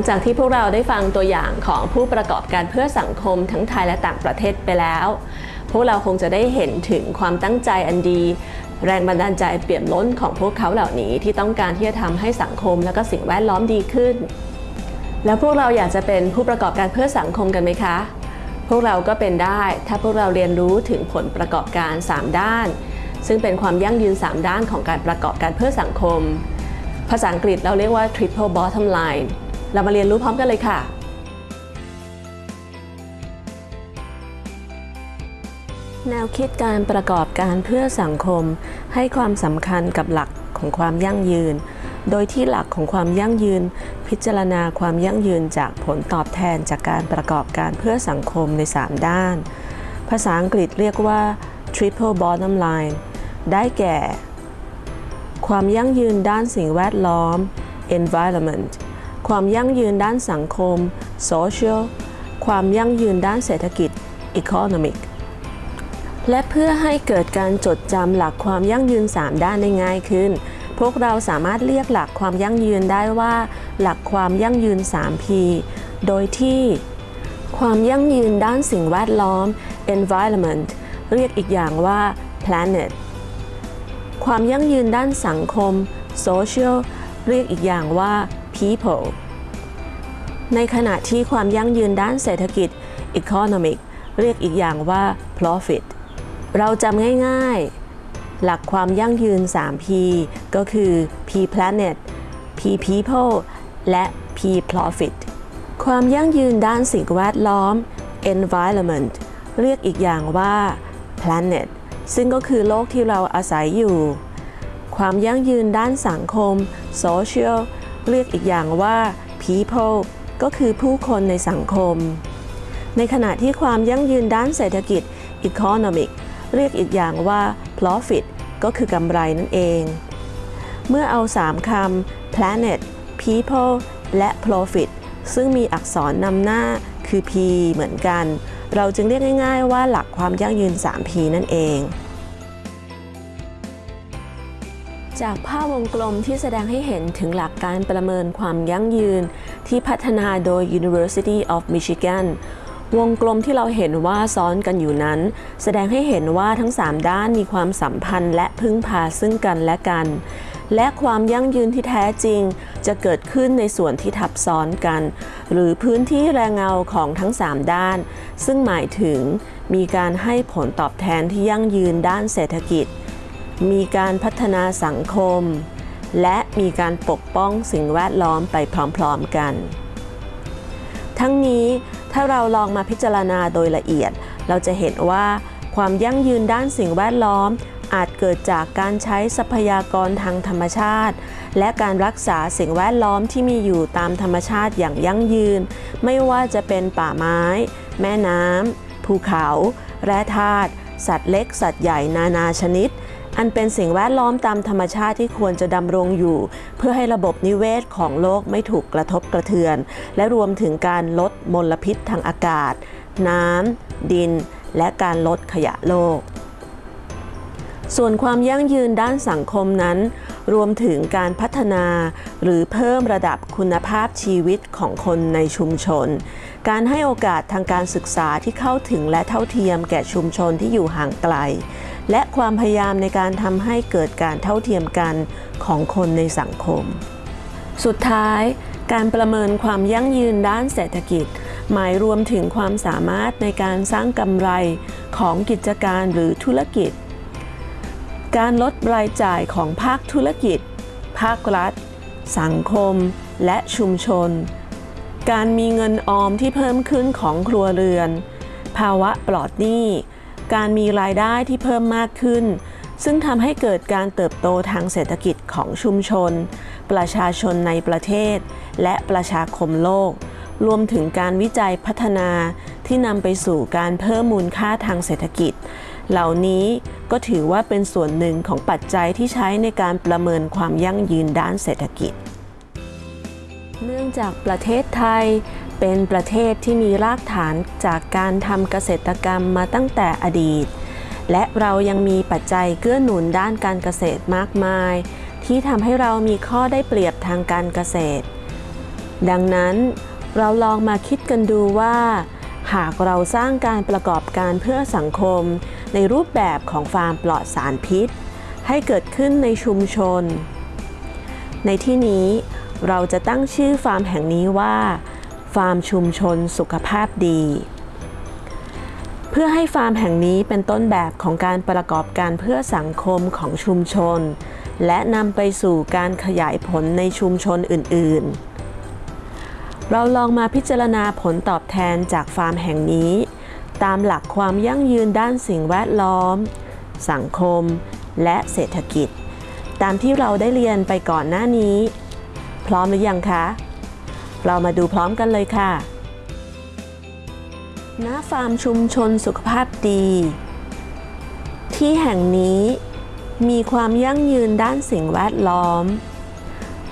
ังจากที่พวกเราได้ฟังตัวอย่างของผู้ประกอบการเพื่อสังคมทั้งไทยและต่างประเทศไปแล้ว พวกเราคงจะได้เห็นถึงความตั้งใจอันดี แรงบันดาลใจเปี่ยมล้นของพวกเขาเหล่านี้ที่ต้องการที่จะทำให้สังคมและก็สิ่งแวดล้อมดีขึ้น แล้วพวกเราอยากจะเป็นผู้ประกอบการเพื่อสังคมกันไหมคะ พวกเราก็เป็นได้ถ้าพวกเราเรียนรู้ถึงผลประกอบการ 3 ด้าน ซึ่งเป็นความยั่งยืน 3 ด้านของการประกอบการเพื่อสังคมภาษาอังกฤษเราเรียกว่า triple bottom line เรามาเรียนรู้พร้อมกันเลยค่ะ แนวคิดการประกอบการเพื่อสังคม ให้ความสำคัญกับหลักของความยั่งยืน โดยที่หลักของความยั่งยืน พิจารณาความยั่งยืนจากผลตอบแทนจากการประกอบการเพื่อสังคมใน 3 ด้าน ภาษาอังกฤษเรียกว่า triple bottom line ได้แก่ ความยั่งยืนด้านสิ่งแวดล้อม environment ความยั่งยืนด้านสังคม social ความยั่งยืนด้านเศรษฐกิจ economic และเพื่อให้เกิดการจดจำหลักความยั่งยืน 3 ด้านได้ง่ายขึ้น พวกเราสามารถเรียกหลักความยั่งยืนได้ว่า หลักความยั่งยืน 3P โดยที่ ความยั่งยืนด้านสิ่งแวดล้อม environment เรียกอีกอย่างว่า planet ความยั่งยืนด้านสังคม social เรียกอีกอย่างว่า people ในขณะที่ความยั่งยืนด้านเศรษฐกิจ economic เรียกอีกอย่างว่า profit เราจำง่ายๆ หลักความยั่งยืน 3P ก็คือ P planet P people และ P profit ความยั่งยืนด้านสิ่งแวดล้อม environment เรียกอีกอย่างว่า planet ซึ่งก็คือโลกที่เราอาศัยอยู่ ความยั่งยืนด้านสังคม social เรียกอีกอย่างว่า people ก็คือผู้คนในสังคม ในขณะที่ความยั่งยืนด้านเศรษฐกิจ economic เรียกอีกอย่างว่า profit ก็คือกำไรนั่นเอง เมื่อเอา 3คำ planet people และ profit ซึ่งมีอักษรนำหน้าคือ P เหมือนกัน เราจึงเรียกง่าย ๆ ว่าหลักความยั่งยืน 3P นั่นเอง จากภาพวงกลมที่แสดงให้เห็นถึงหลักการประเมินความยั่งยืน ที่พัฒนาโดย University of Michigan วงกลมที่เราเห็นว่าซ้อนกันอยู่นั้น แสดงให้เห็นว่าทั้ง 3 ด้านมีความสัมพันธ์และพึ่งพาซึ่งกันและกัน และความยั่งยืนที่แท้จริง จะเกิดขึ้นในส่วนที่ทับซ้อนกัน หรือพื้นที่แรงเงาของทั้ง 3 ด้าน ซึ่งหมายถึงมีการให้ผลตอบแทนที่ยั่งยืนด้านเศรษฐกิจ มีการพัฒนาสังคม และมีการปกป้องสิ่งแวดล้อมไปพร้อมๆกัน ทั้งนี้ถ้าเราลองมาพิจารณาโดยละเอียด เราจะเห็นว่าความยั่งยืนด้านสิ่งแวดล้อม อาจเกิดจากการใช้ทรัพยากรทางธรรมชาติ และการรักษาสิ่งแวดล้อมที่มีอยู่ตามธรรมชาติอย่างยั่งยืน ไม่ว่าจะเป็นป่าไม้ แม่น้ำภูเขา แร่ธาตุสัตว์เล็ก สัตว์ใหญ่นานาชนิด อันเป็นสิ่งแวดล้อมตามธรรมชาติที่ควรจะดำรงอยู่ เพื่อให้ระบบนิเวศของโลกไม่ถูกกระทบกระเทือน และรวมถึงการลดมลพิษทางอากาศ น้ำ ดิน และการลดขยะโลก ส่วนความยั่งยืนด้านสังคมนั้น รวมถึงการพัฒนาหรือเพิ่มระดับคุณภาพชีวิตของคนในชุมชน การให้โอกาสทางการศึกษาที่เข้าถึงและเท่าเทียมแก่ชุมชนที่อยู่ห่างไกล และความพยายามในการทำให้เกิดการเท่าเทียมกันของคนในสังคม สุดท้าย การประเมินความยั่งยืนด้านเศรษฐกิจ หมายรวมถึงความสามารถในการสร้างกำไรของกิจการหรือธุรกิจ การลดรายจ่ายของภาคธุรกิจ ภาครัฐ สังคม และชุมชน การมีเงินออมที่เพิ่มขึ้นของครัวเรือน ภาวะปลอดหนี้ การมีรายได้ที่เพิ่มมากขึ้น ซึ่งทำให้เกิดการเติบโตทางเศรษฐกิจของชุมชน ประชาชนในประเทศ และประชาคมโลก รวมถึงการวิจัยพัฒนาที่นำไปสู่การเพิ่มมูลค่าทางเศรษฐกิจ เหล่านี้ก็ถือว่าเป็นส่วนหนึ่งของปัจจัยที่ใช้ในการประเมินความยั่งยืนด้านเศรษฐกิจ เนื่องจากประเทศไทยเป็นประเทศที่มีรากฐานจากการทำเกษตรกรรมมาตั้งแต่อดีต และเรายังมีปัจจัยเกื้อหนุนด้านการเกษตรมากมาย ที่ทำให้เรามีข้อได้เปรียบทางการเกษตร ดังนั้นเราลองมาคิดกันดูว่า หากเราสร้างการประกอบการเพื่อสังคม ในรูปแบบของฟาร์มปลอดสารพิษ ให้เกิดขึ้นในชุมชน ในที่นี้เราจะตั้งชื่อฟาร์มแห่งนี้ว่า ฟาร์มชุมชนสุขภาพดี เพื่อให้ฟาร์มแห่งนี้เป็นต้นแบบของการประกอบการเพื่อสังคมของชุมชน และนำไปสู่การขยายผลในชุมชนอื่น ๆ เราลองมาพิจารณาผลตอบแทนจากฟาร์มแห่งนี้ ตามหลักความยั่งยืนด้านสิ่งแวดล้อม สังคม และเศรษฐกิจ ตามที่เราได้เรียนไปก่อนหน้านี้ พร้อมหรือยังคะ เรามาดูพร้อมกันเลยค่ะณฟาร์มชุมชนสุขภาพดี ที่แห่งนี้มีความยั่งยืนด้านสิ่งแวดล้อม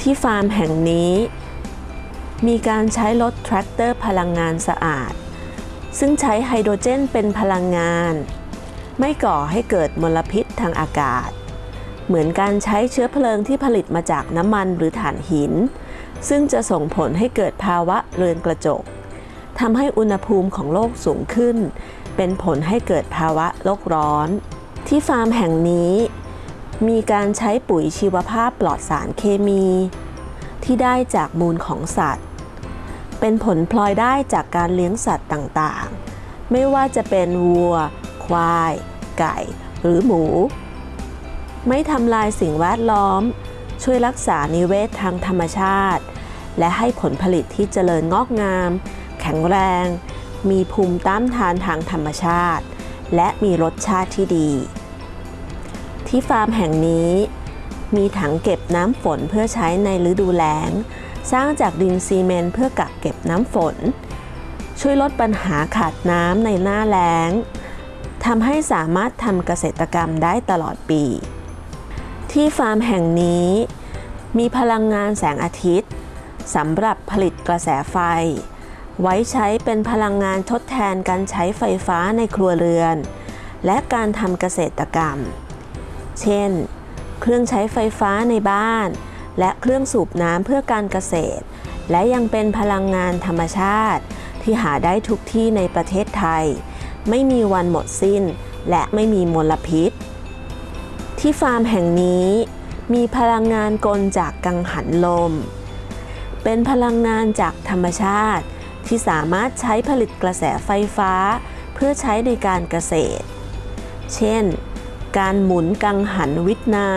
ที่ฟาร์มแห่งนี้ มีการใช้รถแทรกเตอร์พลังงานสะอาด ซึ่งใช้ไฮโดรเจนเป็นพลังงาน ไม่ก่อให้เกิดมลพิษทางอากาศ เหมือนการใช้เชื้อเพลิงที่ผลิตมาจากน้ำมันหรือถ่านหิน ซึ่งจะส่งผลให้เกิดภาวะเรือนกระจกทำให้อุณหภูมิของโลกสูงขึ้น เป็นผลให้เกิดภาวะโลกร้อน ที่ฟาร์มแห่งนี้ มีการใช้ปุ๋ยชีวภาพปลอดสารเคมี ที่ได้จากมูลของสัตว์ เป็นผลพลอยได้จากการเลี้ยงสัตว์ต่างๆ ไม่ว่าจะเป็นวัว ควาย ไก่ หรือหมู ไม่ทำลายสิ่งแวดล้อม ช่วยรักษานิเวศทางธรรมชาติ และให้ผลผลิตที่เจริญงอกงาม แข็งแรง มีภูมิต้านทานทางธรรมชาติ และมีรสชาติที่ดี ที่ฟาร์มแห่งนี้ มีถังเก็บน้ำฝนเพื่อใช้ในฤดูแล้ง สร้างจากดินซีเมนต์เพื่อกักเก็บน้ำฝน ช่วยลดปัญหาขาดน้ำในหน้าแล้งทำให้สามารถทำเกษตรกรรมได้ตลอดปี ที่ฟาร์มแห่งนี้ มีพลังงานแสงอาทิตย์สำหรับผลิตกระแสไฟ ไว้ใช้เป็นพลังงานทดแทนการใช้ไฟฟ้าในครัวเรือน และการทำเกษตรกรรม เช่น เครื่องใช้ไฟฟ้าในบ้าน และเครื่องสูบน้ำเพื่อการเกษตร และยังเป็นพลังงานธรรมชาติ ที่หาได้ทุกที่ในประเทศไทย ไม่มีวันหมดสิ้น และไม่มีมลพิษ ที่ฟาร์มแห่งนี้มีพลังงานกลจากกังหันลม เป็นพลังงานจากธรรมชาติ ที่สามารถใช้ผลิตกระแสไฟฟ้า เพื่อใช้ในการเกษตร เช่น การหมุนกังหันวิทน้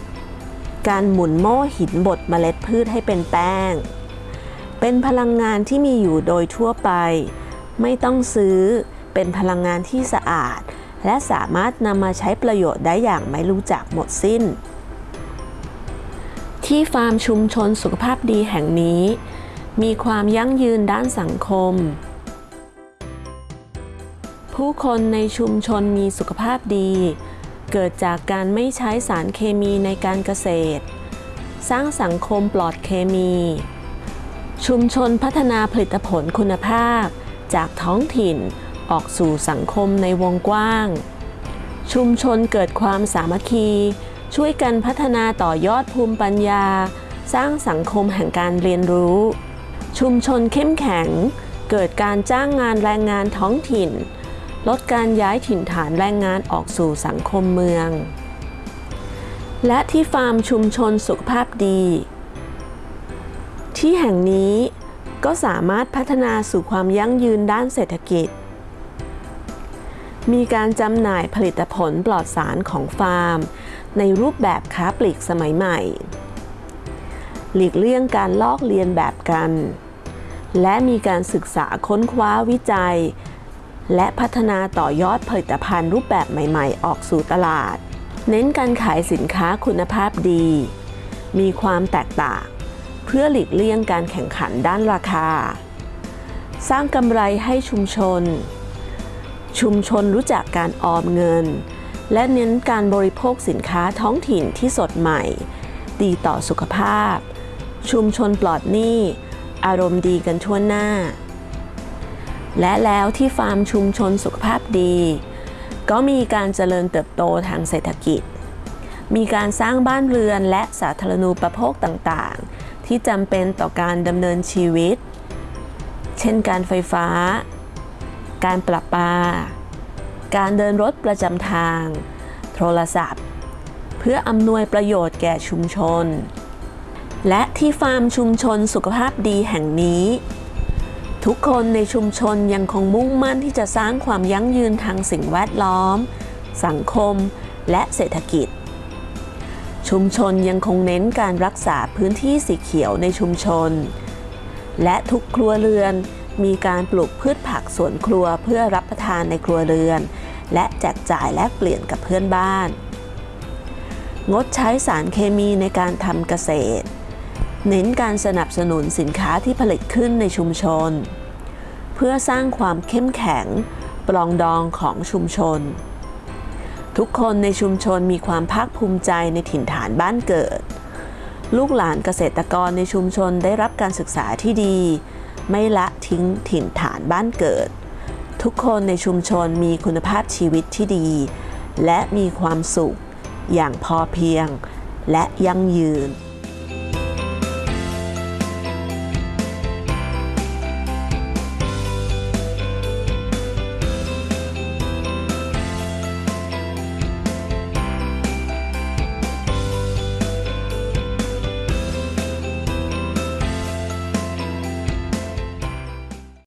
ำ การหมุนโม่หินบดเมล็ดพืชให้เป็นแป้ง เป็นพลังงานที่มีอยู่โดยทั่วไป ไม่ต้องซื้อ เป็นพลังงานที่สะอาด และสามารถนำมาใช้ประโยชน์ได้อย่างไม่รู้จักหมดสิ้น ที่ฟาร์มชุมชนสุขภาพดีแห่งนี้ มีความยั่งยืนด้านสังคมผู้คนในชุมชนมีสุขภาพดี เกิดจากการไม่ใช้สารเคมีในการเกษตร สร้างสังคมปลอดเคมี ชุมชนพัฒนาผลิตผลคุณภาพ จากท้องถิ่นออกสู่สังคมในวงกว้าง ชุมชนเกิดความสามัคคี ช่วยกันพัฒนาต่อยอดภูมิปัญญา สร้างสังคมแห่งการเรียนรู้ ชุมชนเข้มแข็ง เกิดการจ้างงานแรงงานท้องถิ่น ลดการย้ายถิ่นฐานแรงงานออกสู่สังคมเมือง และที่ฟาร์มชุมชนสุขภาพดี ที่แห่งนี้ก็สามารถพัฒนาสู่ความยั่งยืนด้านเศรษฐกิจ มีการจำหน่ายผลิตผลปลอดสารของฟาร์ม ในรูปแบบค้าปลีกสมัยใหม่ หลีกเลี่ยงการลอกเลียนแบบกัน และมีการศึกษาค้นคว้าวิจัย และพัฒนาต่อยอดผลิตภัณฑ์รูปแบบใหม่ๆ ออกสู่ตลาด เน้นการขายสินค้าคุณภาพดี มีความแตกต่าง เพื่อหลีกเลี่ยงการแข่งขันด้านราคา สร้างกำไรให้ชุมชน ชุมชนรู้จักการออมเงิน และเน้นการบริโภคสินค้าท้องถิ่นที่สดใหม่ ดีต่อสุขภาพ ชุมชนปลอดหนี้ อารมณ์ดีกันทั่วหน้า และแล้วที่ฟาร์มชุมชนสุขภาพดี ก็มีการเจริญเติบโตทางเศรษฐกิจ มีการสร้างบ้านเรือนและสาธารณูปโภคต่างๆ ที่จำเป็นต่อการดำเนินชีวิต เช่นการไฟฟ้า การประปา การเดินรถประจำทาง โทรศัพท์ เพื่ออำนวยประโยชน์แก่ชุมชน และที่ฟาร์มชุมชนสุขภาพดีแห่งนี้ ทุกคนในชุมชนยังคงมุ่งมั่นที่จะสร้างความยั่งยืนทางสิ่งแวดล้อม สังคม และเศรษฐกิจ ชุมชนยังคงเน้นการรักษาพื้นที่สีเขียวในชุมชน และทุกครัวเรือนมีการปลูกพืชผักสวนครัวเพื่อรับประทานในครัวเรือน และแจกจ่ายแลกเปลี่ยนกับเพื่อนบ้าน งดใช้สารเคมีในการทำเกษตร เน้นการสนับสนุนสินค้าที่ผลิตขึ้นในชุมชน เพื่อสร้างความเข้มแข็งปรองดองของชุมชน ทุกคนในชุมชนมีความภาคภูมิใจในถิ่นฐานบ้านเกิด ลูกหลานเกษตรกรในชุมชนได้รับการศึกษาที่ดี ไม่ละทิ้งถิ่นฐานบ้านเกิด ทุกคนในชุมชนมีคุณภาพชีวิตที่ดี และมีความสุข อย่างพอเพียง และยั่งยืน